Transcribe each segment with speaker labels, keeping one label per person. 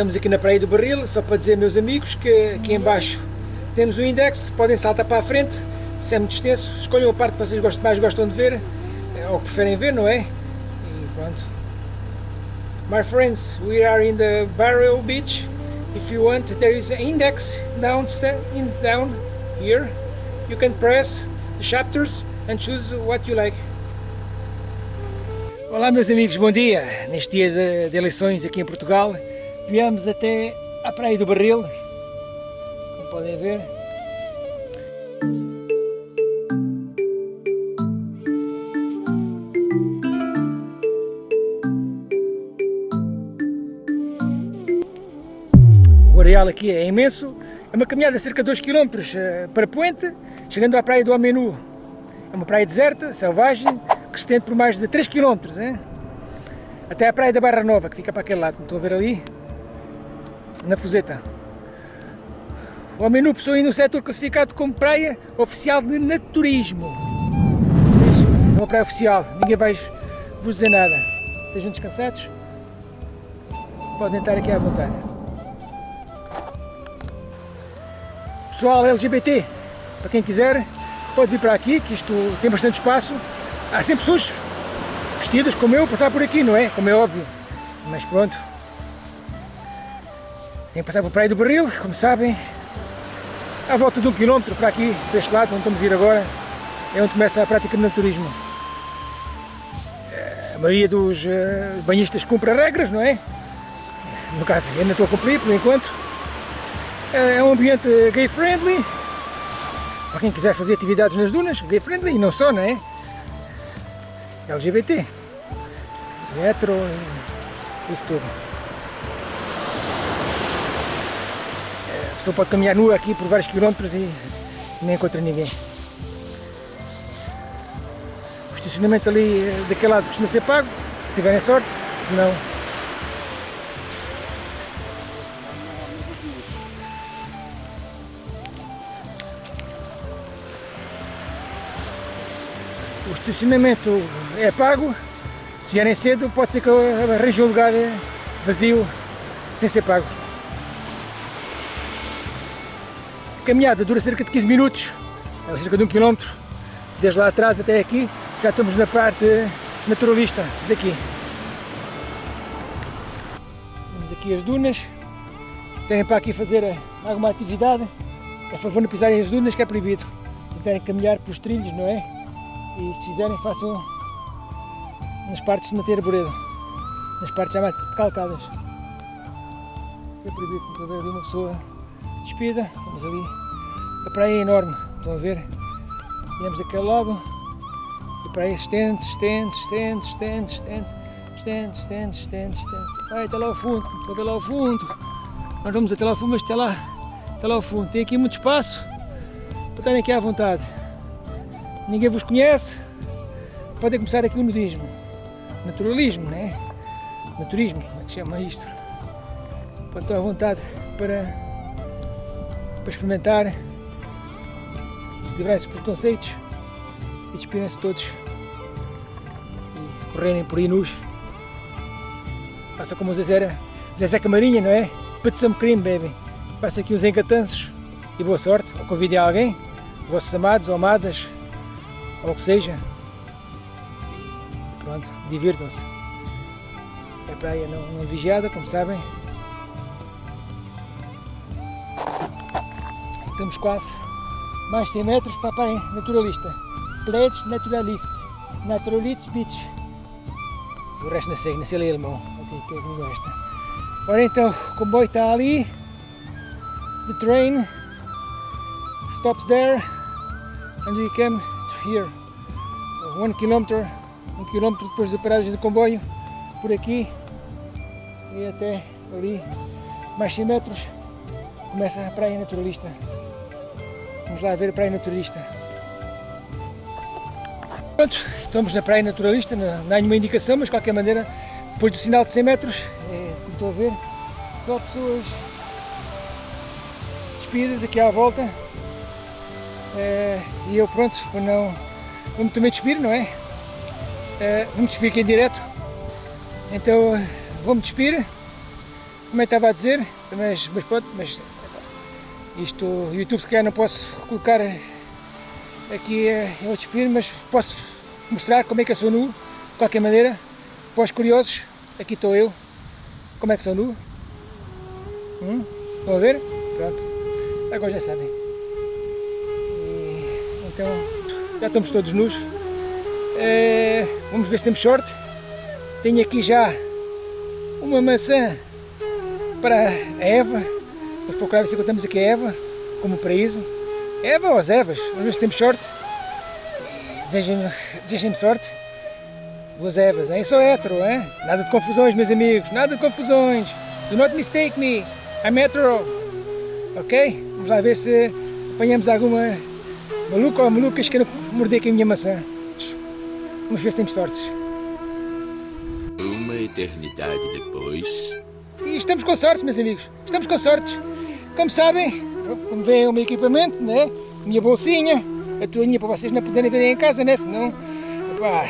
Speaker 1: estamos aqui na Praia do Barril, só para dizer, meus amigos, que aqui em baixo temos o index, podem saltar para a frente, se é muito extenso, escolham a parte que vocês mais gostam de ver, ou preferem ver, não é? E pronto. My friends, we are in the Barrel Beach. If you want, there is an index down, in, down here. You can press the chapters and choose what you like. Olá meus amigos, bom dia! Neste dia de, de, eleições aqui em Portugal viemos até à Praia do Barril, como podem ver. O areal aqui é imenso, é uma caminhada de cerca de 2 km eh, para Puente, chegando à Praia do Amenu. É uma praia deserta, selvagem, que se estende por mais de 3 km, hein? até a praia da Barra Nova, que fica para aquele lado, como estão a ver ali, na Fuseta. O Amenu possui um setor classificado como praia oficial de naturismo. Isso é uma praia oficial, ninguém vai vos dizer nada. Estejam descansados? Podem estar aqui à vontade. Pessoal LGBT, para quem quiser, pode vir para aqui, que isto tem bastante espaço há sempre pessoas vestidas como eu passar por aqui, não é? Como é óbvio. Mas pronto. Tem que passar por Praia do Barril, como sabem. À volta de um quilómetro para aqui, para este lado, onde estamos a ir agora, é onde começa a prática do naturismo. A maioria dos uh, banhistas cumpre regras, não é? No caso, não estou a cumprir por enquanto. É um ambiente gay friendly, para quem quiser fazer atividades nas dunas, gay friendly e não só, não é? LGBT, metro, isso tudo. Pessoa pode caminhar nua aqui por vários quilómetros e nem encontra ninguém. O estacionamento ali eh, daquele lado costuma ser pago, se tiverem sorte, se não o estacionamento é pago, se vierem cedo pode ser que arranje um lugar vazio sem ser pago. Caminhada dura cerca de 15 minutos, é cerca de um quilómetro, desde lá atrás até aqui, já estamos na parte naturalista daqui. Temos aqui as dunas, querem para aqui fazer alguma atividade, é favor não pisarem as dunas que é proibido, tentarem caminhar pelos trilhos, não é? e se fizerem façam nas partes de matéria arboredo, nas partes já mais calcadas. É proibido, ver ali uma pessoa despida, vamos ali, a praia é enorme, estão a ver? Viemos daquele lado, a praia estende, estende, estende, estende, estende, estende, estende, estende, estende, vai até lá ao fundo, estou até lá ao fundo, nós vamos até lá ao fundo, mas até lá, até lá ao fundo, tem aqui muito espaço para estarem aqui à vontade ninguém vos conhece, podem começar aqui o nudismo, naturalismo, né? Naturismo, como é que chama isto? Podem à vontade para, para experimentar, livrar-se preconceitos e despirem-se todos e correrem por aí nus. Como o Zezé, Zezé Camarinha, não é? Put some cream, baby. Faça aqui uns engatanços e boa sorte. Ou convidem alguém, vossos amados ou amadas, ou o que seja. Pronto, divirtam-se. É praia não, não vigiada, como sabem. Estamos quase mais de 100 metros para a praia naturalista. Pledge Naturalist. Naturalist Beach. O resto não sei, não sei ler alemão. Ok, que é que me gosta. Ora então, o comboio está ali. The train stops there and we come here, one kilometer, um quilômetro depois da paragem do comboio, por aqui e até ali, mais 100 metros, começa a praia naturalista. Vamos lá ver a praia naturalista. Pronto, estamos na praia naturalista, não, há nenhuma indicação, mas de qualquer maneira, depois do sinal de 100 metros, é, como estou a ver, só pessoas despidas aqui à volta, é, e eu pronto, para não... Vamos também despir, não é? é vamos despir aqui em direto. Então vou-me despir. também estava a dizer, mas, mas pronto, mas isto, YouTube se calhar não posso colocar aqui em outros vídeos, mas posso mostrar como é que eu sou nu, de qualquer maneira, para os curiosos, aqui estou eu, como é que sou nu, hum? estão a ver? Pronto, agora já sabem. E, então, já estamos todos nus, é, vamos ver se temos sorte, tenho aqui já uma maçã para a Eva, vamos procurar ver se encontramos aqui a Eva, como paraíso, Eva ou as Evas, vamos ver se temos sorte, desejem-me desejem sorte, duas Evas, hein? sou hétero, hein? nada de confusões meus amigos, nada de confusões, do not mistake me, I'm hetero, ok? Vamos lá ver se apanhamos alguma maluca ou malucas que morder aqui a minha maçã, vamos ver se temos sorte
Speaker 2: eternidade depois.
Speaker 1: E estamos com sorte, meus amigos. Estamos com sorte. Como sabem, como vem o meu equipamento, né? Minha bolsinha, a toalhinha para vocês não poderem ver em casa, né? Senão, epá,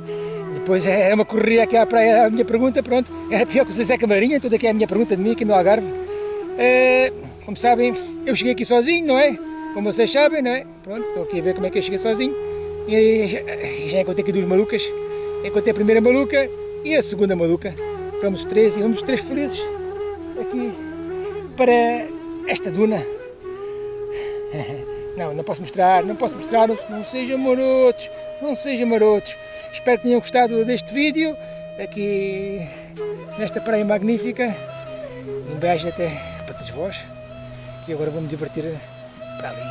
Speaker 1: depois era uma correria aqui à praia, a minha pergunta, pronto. Era pior que o Zé Camarinha, toda aqui é a minha pergunta de mim, aqui no Algarve. Uh, como sabem, eu cheguei aqui sozinho, não é? Como vocês sabem, não é? Pronto, estou aqui a ver como é que eu cheguei sozinho. E já, já encontrei aqui duas malucas. Encontrei a primeira maluca e a segunda maluca. Estamos três e vamos três felizes aqui para esta duna. Não, não posso mostrar, não posso mostrar, não sejam marotos, não sejam marotos. Espero que tenham gostado deste vídeo, aqui nesta praia magnífica. Um beijo até para todos vós, que agora vou me divertir para ali.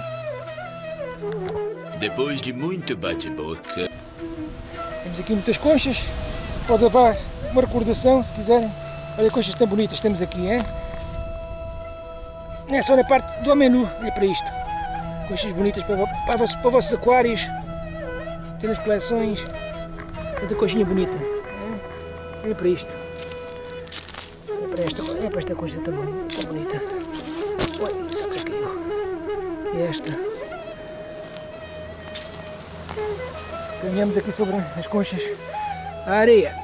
Speaker 2: Depois de muito bate-boca...
Speaker 1: Temos aqui muitas conchas, pode levar uma recordação se quiserem. Olha coisas tão bonitas temos aqui, hein? É só na parte do menu, olha para isto. Coisas bonitas para, para, vossos, para vossos aquários, ter nas coleções, tanta coisinha bonita. Olha para isto. Olha para esta, olha para esta coisa tão, tão bonita. Olha, que caiu. Esta. Caminhamos aqui sobre as conchas a areia.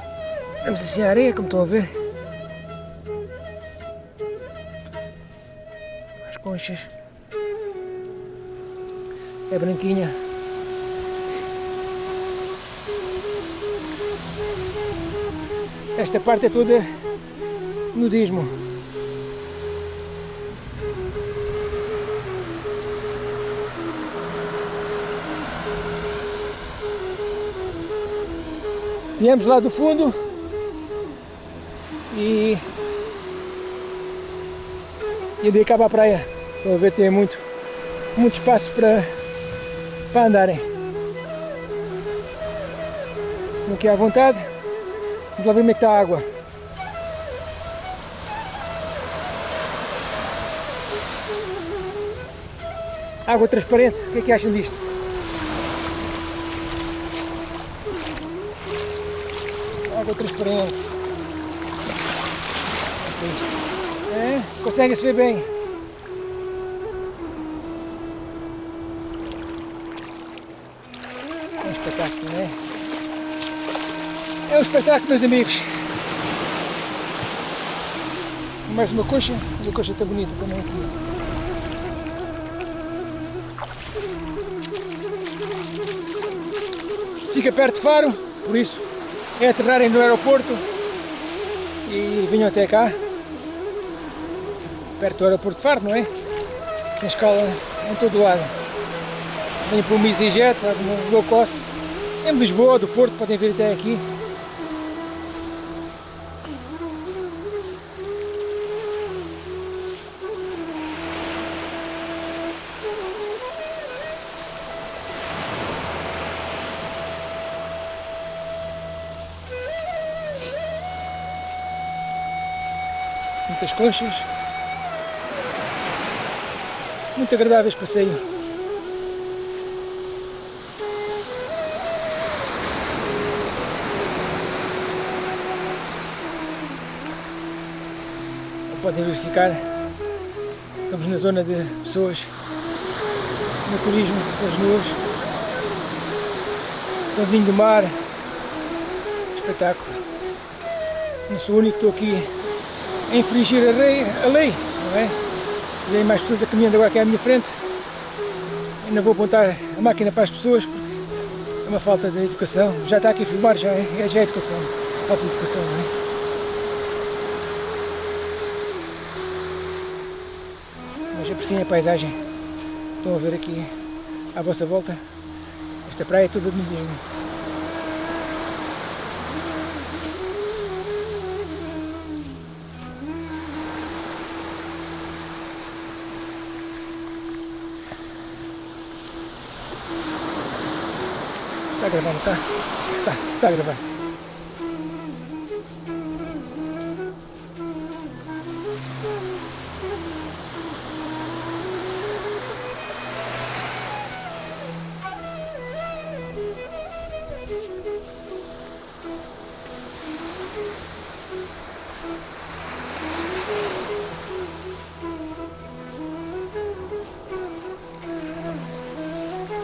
Speaker 1: Vamos assim a areia, como estão a ver. Conchas. É branquinha. Esta parte é toda nudismo. Viemos lá do fundo e, e de para a praia. Estão a ver, tem muito, muito espaço para, para andarem. Estão aqui à vontade. Vamos lá ver como é que está a água. Água transparente, o que é que acham disto? água transparente. É, consegue se ver bem. É um espetáculo, meus amigos. Mais uma coxa, mas a coxa está bonita também aqui. Fica perto de Faro, por isso é aterrarem no aeroporto e vinham até cá, perto do aeroporto de Faro, não é? Tem escala em todo lado. Vêm para o no low cost, em Lisboa, do Porto, podem vir até aqui. Muitas conchas, muito agradáveis passeio. Podem verificar, estamos na zona de pessoas no turismo, pessoas nuas, sozinho do mar, espetáculo. Não sou o único que estou aqui a infringir a lei, a lei não é? Aí mais pessoas a caminhando agora aqui à minha frente. Ainda vou apontar a máquina para as pessoas porque é uma falta de educação. Já está aqui a filmar, já é, já é educação. Falta de educação, não é? Mas apreciem a paisagem. Estão a ver aqui à vossa volta. Esta praia é toda de nudismo. Está gravando, tá? Tá, tá gravando.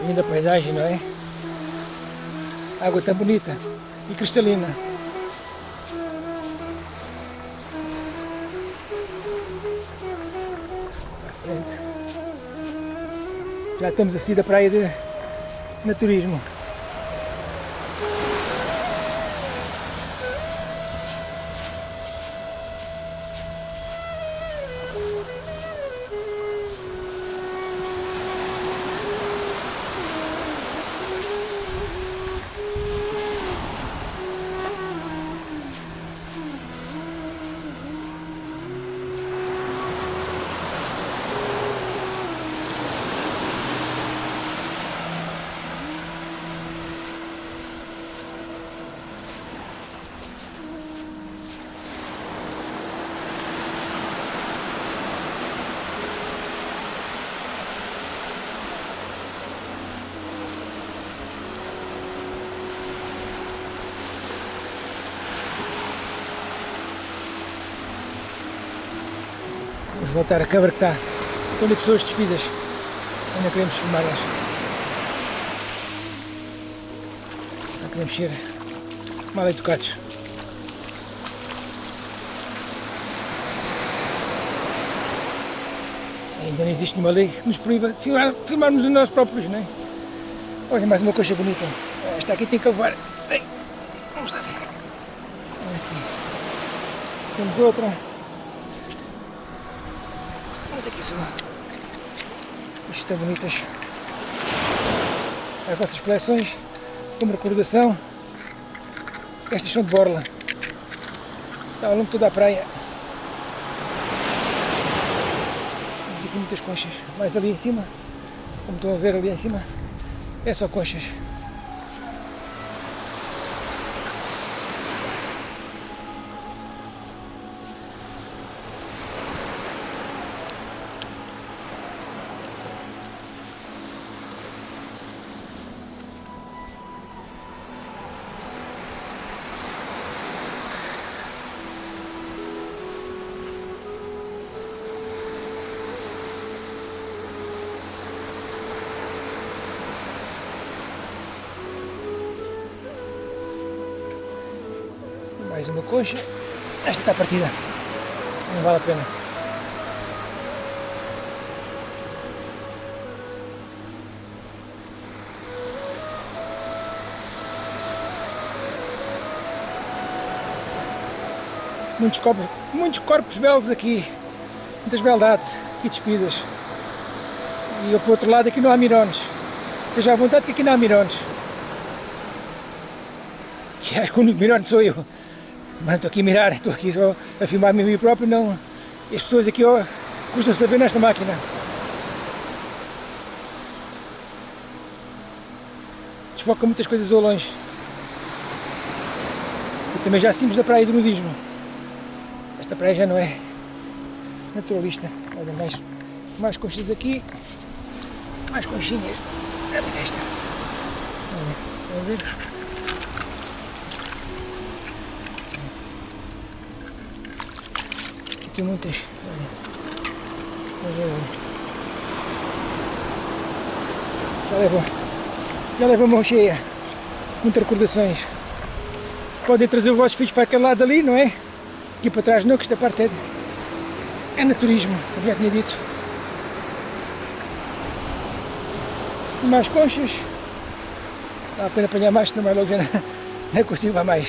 Speaker 1: Linda paisagem, não é? Água tão bonita e cristalina. Já estamos a sair da praia de naturismo. Voltar a câmara que está. Estão ali pessoas despidas. Ainda queremos filmá-las. Não queremos ser mal educados. Ainda não existe nenhuma lei que nos proíba de filmar, filmarmos a nós próprios, não é? Olha, mais uma coisa bonita. Esta aqui tem que levar. Vamos lá ver. Aqui. Temos outra. Olha aqui só. Isto estão bonitas. As vossas coleções, como recordação. Estas são de borla. Está ao longo de toda a praia. Temos aqui muitas conchas. Mais ali em cima, como estão a ver ali em cima, é só conchas. Coxa. Esta está partida. Não vale a pena. Muitos corpos, muitos corpos belos aqui. Muitas beldades aqui despidas. E eu, por outro lado aqui não há mirones. Esteja à vontade que aqui não há mirones. Que acho que o único mirone sou eu. Mas estou aqui a mirar, estou aqui só a filmar-me a mim próprio, não. As pessoas aqui ó, custam-se a ver nesta máquina. Desfoca muitas coisas ao longe. E também já saímos da praia do nudismo. Esta praia já não é naturalista. Olha mais, mais conchas aqui. Mais conchinhas. Olha esta. A ver? Aqui muitas. Já leva, já leva a mão cheia. Muitas recordações. Podem trazer os vossos filhos para aquele lado ali, não é? Aqui para trás não, que esta parte é de, é naturismo, como já tinha dito. Mais conchas. Vale a pena apanhar mais, senão mais logo já não, não consigo mais.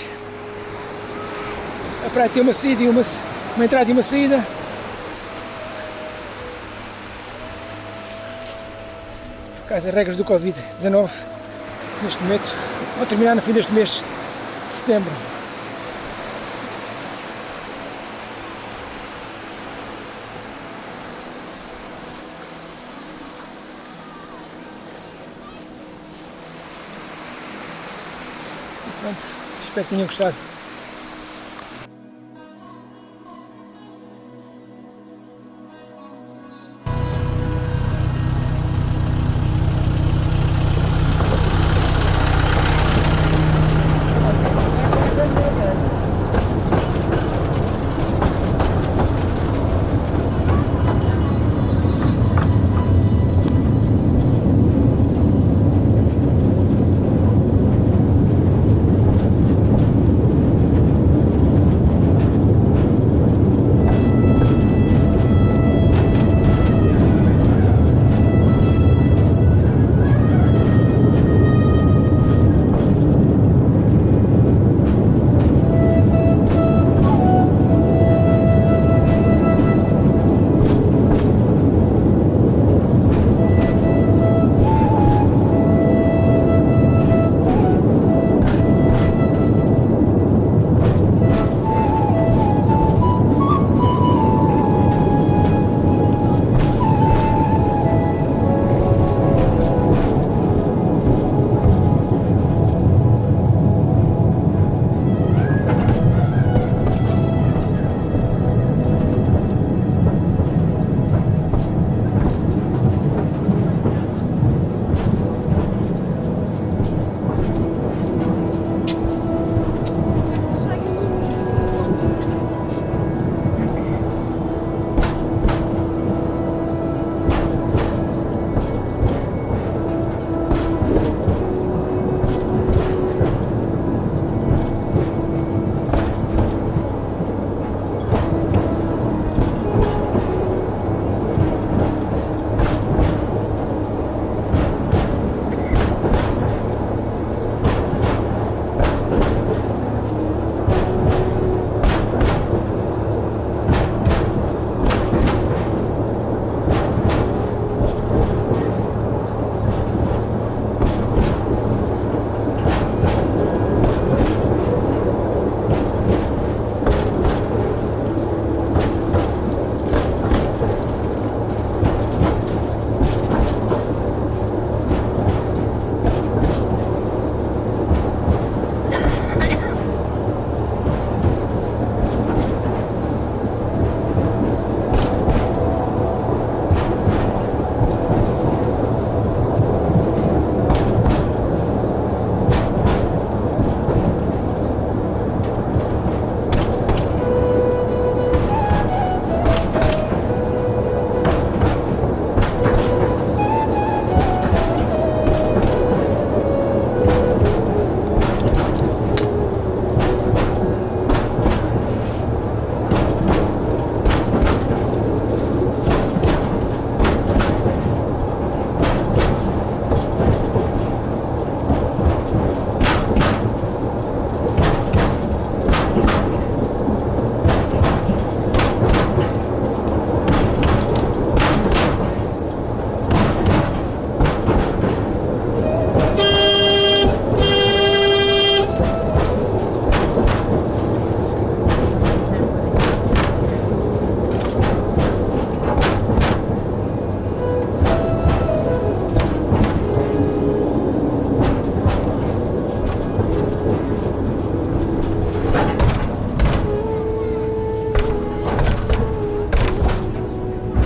Speaker 1: A praia tem uma saída e uma, uma entrada e uma saída. Por causa das regras do Covid-19, neste momento, vão terminar no fim deste mês de setembro. Pronto, espero que tenham gostado.